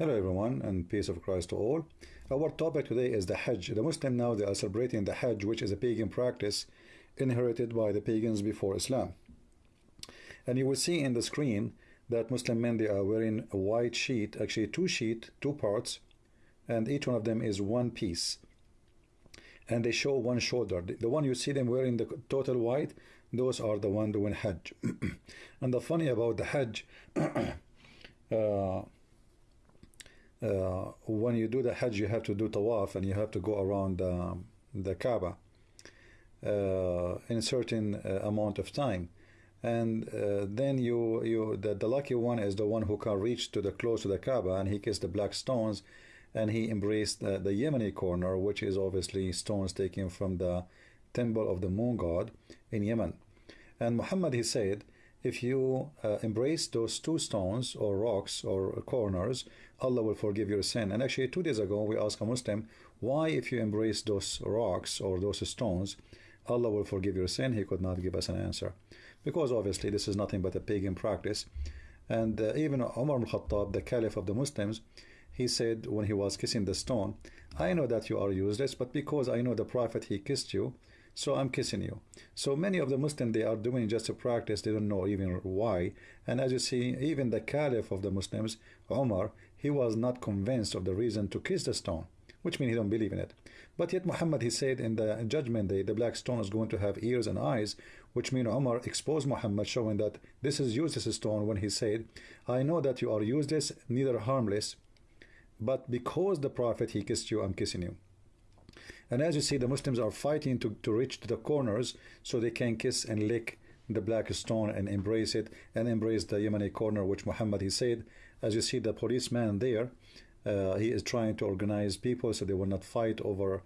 Hello everyone and peace of Christ to all. Our topic today is the Hajj. The Muslim now they are celebrating the Hajj which is a pagan practice inherited by the pagans before Islam. And you will see in the screen that Muslim men they are wearing a white sheet, actually two sheet, two parts, and each one of them is one piece. And they show one shoulder. The one you see them wearing the total white, those are the one doing Hajj. and the funny about the Hajj uh, uh, when you do the Hajj, you have to do tawaf and you have to go around uh, the Kaaba uh, in a certain uh, amount of time. And uh, then you, you the, the lucky one is the one who can reach to the close to the Kaaba and he kissed the black stones and he embraced the Yemeni corner, which is obviously stones taken from the temple of the moon god in Yemen. And Muhammad, he said, if you uh, embrace those two stones or rocks or corners, Allah will forgive your sin. And actually, two days ago, we asked a Muslim, why, if you embrace those rocks or those stones, Allah will forgive your sin? He could not give us an answer. Because obviously, this is nothing but a pagan practice. And uh, even Umar al-Khattab, the caliph of the Muslims, he said when he was kissing the stone, I know that you are useless, but because I know the Prophet, he kissed you, so I'm kissing you. So many of the Muslims, they are doing just a practice, they don't know even why. And as you see, even the Caliph of the Muslims, Omar, he was not convinced of the reason to kiss the stone, which means he don't believe in it. But yet Muhammad, he said in the judgment day, the black stone is going to have ears and eyes, which means Omar exposed Muhammad, showing that this is useless stone when he said, I know that you are useless, neither harmless, but because the Prophet, he kissed you, I'm kissing you. And as you see, the Muslims are fighting to, to reach the corners so they can kiss and lick the black stone and embrace it and embrace the Yemeni corner, which Muhammad he said. As you see, the policeman there, uh, he is trying to organize people so they will not fight over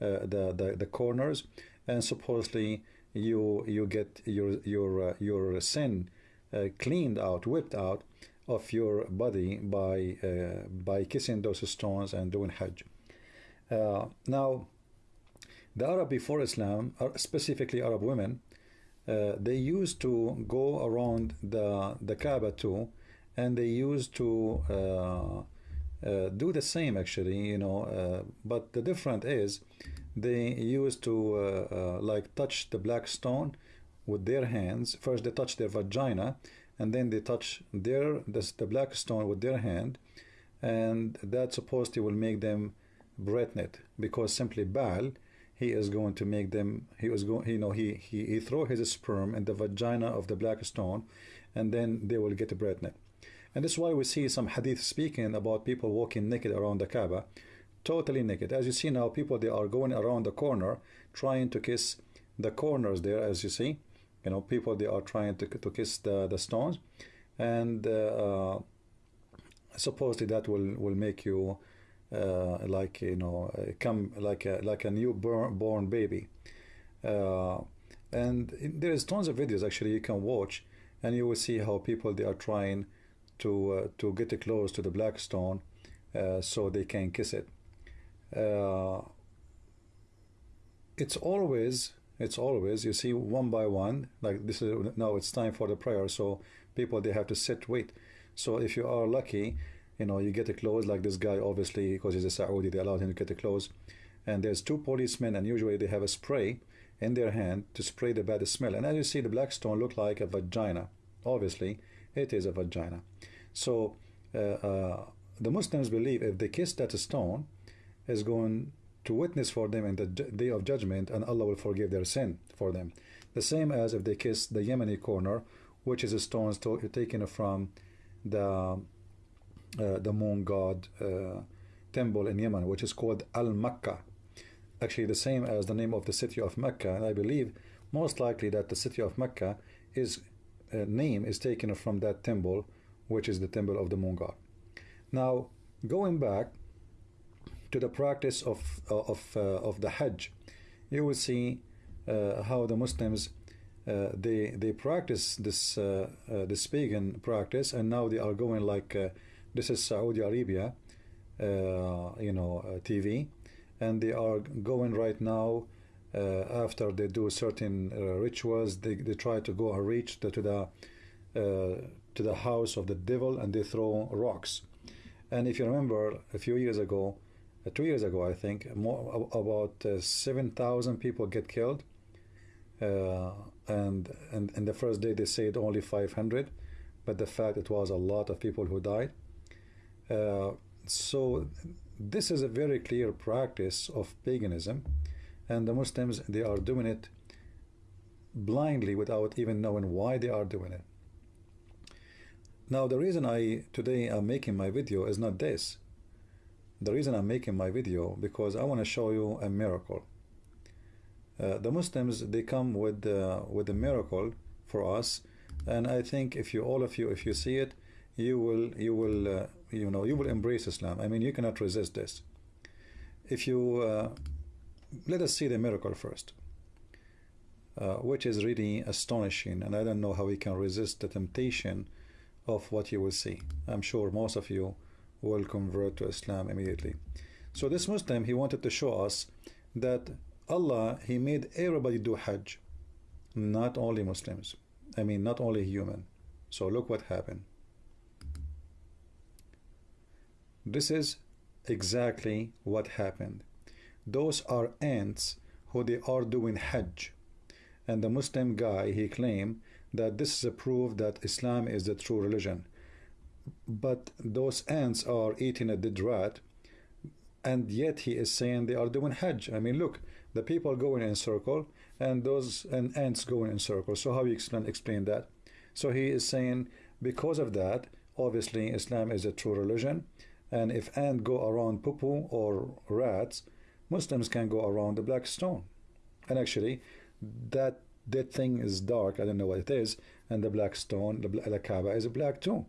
uh, the, the the corners. And supposedly, you you get your your uh, your sin uh, cleaned out, whipped out of your body by uh, by kissing those stones and doing Hajj. Uh, now, the Arab before Islam, specifically Arab women, uh, they used to go around the the Kaaba too, and they used to uh, uh do the same actually, you know. Uh, but the difference is, they used to uh, like touch the black stone with their hands. First, they touch their vagina, and then they touch their the, the black stone with their hand, and that supposedly will make them breathed because simply Baal he is going to make them he was going you know he he, he throw his sperm in the vagina of the black stone and then they will get breathed and this is why we see some hadith speaking about people walking naked around the Kaaba. Totally naked. As you see now people they are going around the corner trying to kiss the corners there as you see. You know people they are trying to, to kiss the, the stones. And uh, supposedly that will will make you uh, like you know uh, come like a like a new born, born baby. Uh, and there is tons of videos actually you can watch and you will see how people they are trying to uh, to get close to the black stone uh, so they can kiss it. Uh, it's always it's always you see one by one like this is now it's time for the prayer so people they have to sit wait. So if you are lucky you know you get a close, like this guy obviously because he's a Saudi they allowed him to get a close. and there's two policemen and usually they have a spray in their hand to spray the bad smell. And as you see the black stone look like a vagina. Obviously it is a vagina. So uh, uh, the Muslims believe if they kiss that stone is going to witness for them in the day of judgment and Allah will forgive their sin for them. The same as if they kiss the Yemeni corner which is a stone taken from the the moon god uh, temple in Yemen, which is called Al Makkah. Actually, the same as the name of the city of Mecca, and I believe most likely that the city of Mecca is uh, name is taken from that temple, which is the temple of the moon god. Now, going back to the practice of uh, of uh, of the Hajj, you will see uh, how the Muslims they they practice this this pagan practice, and now they are going like this is Saudi Arabia, uh, you know, uh, TV, and they are going right now. Uh, after they do certain rituals, they, they try to go and reach the, to the to the house of the devil, and they throw rocks. And if you remember, a few years ago, two years ago, I think, more about uh, 7,000 people get killed. Uh, and, and, and the first day they said only 500, but the fact it was a lot of people who died. Uh, so this is a very clear practice of paganism, and the Muslims they are doing it blindly without even knowing why they are doing it. Now the reason I today am making my video is not this. The reason I'm making my video because I want to show you a miracle. Uh, the Muslims they come with uh, with a miracle for us, and I think if you all of you if you see it, you will you will uh, you know you will embrace Islam. I mean you cannot resist this. If you uh, let us see the miracle first. Uh, which is really astonishing and I don't know how we can resist the temptation of what you will see. I'm sure most of you will convert to Islam immediately. So this Muslim, he wanted to show us that Allah, he made everybody do Hajj, not only Muslims. I mean, not only human. So look what happened. This is exactly what happened. Those are ants who they are doing Hajj. And the Muslim guy, he claimed that this is a proof that Islam is the true religion. But those ants are eating a dead rat, and yet he is saying they are doing Hajj. I mean, look, the people going in circle, and those and ants going in circle. So how you explain explain that? So he is saying because of that, obviously Islam is a true religion, and if ants go around poo or rats, Muslims can go around the black stone. And actually, that that thing is dark. I don't know what it is, and the black stone, the, the Kaaba, is black too.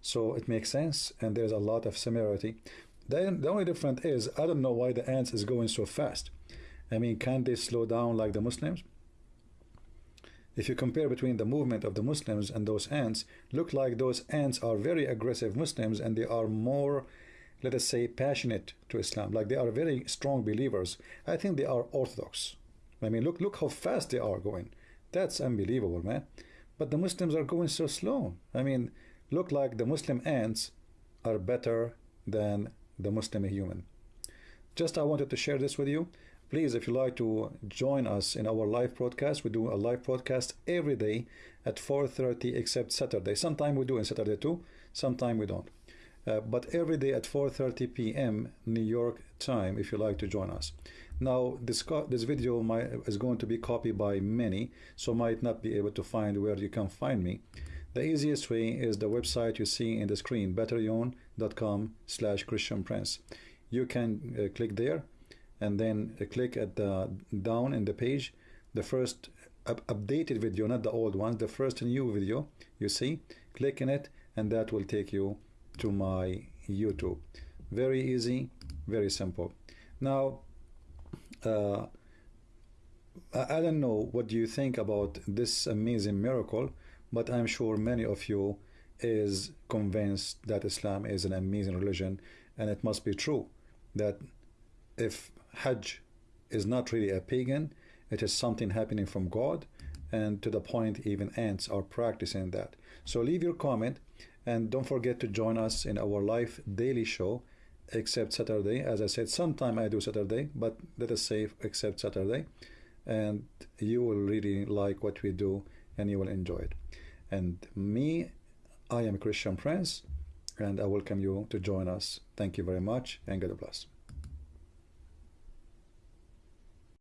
So it makes sense, and there's a lot of similarity. Then the only difference is I don't know why the ants is going so fast. I mean, can they slow down like the Muslims? If you compare between the movement of the Muslims and those ants, look like those ants are very aggressive Muslims and they are more, let us say, passionate to Islam. Like they are very strong believers. I think they are orthodox. I mean, look, look how fast they are going. That's unbelievable, man. But the Muslims are going so slow. I mean, look like the Muslim ants are better than the Muslim human. Just I wanted to share this with you. Please, if you like to join us in our live broadcast, we do a live broadcast every day at 4.30 except Saturday. Sometime we do in Saturday too, sometime we don't. Uh, but every day at 4.30 p.m. New York time if you like to join us. Now, this, this video might, is going to be copied by many, so might not be able to find where you can find me. The easiest way is the website you see in the screen, betteryon.com slash Christian Prince. You can uh, click there and then uh, click at the down in the page, the first up updated video, not the old one, the first new video you see, click in it and that will take you to my YouTube. Very easy, very simple. Now, uh, I don't know what do you think about this amazing miracle, but I'm sure many of you is convinced that Islam is an amazing religion and it must be true that if Hajj is not really a pagan, it is something happening from God and to the point even ants are practicing that. So leave your comment and don't forget to join us in our live daily show except Saturday. As I said, sometime I do Saturday, but let us say except Saturday. And you will really like what we do and you will enjoy it. And me, I am Christian Prince, and I welcome you to join us. Thank you very much, and God bless.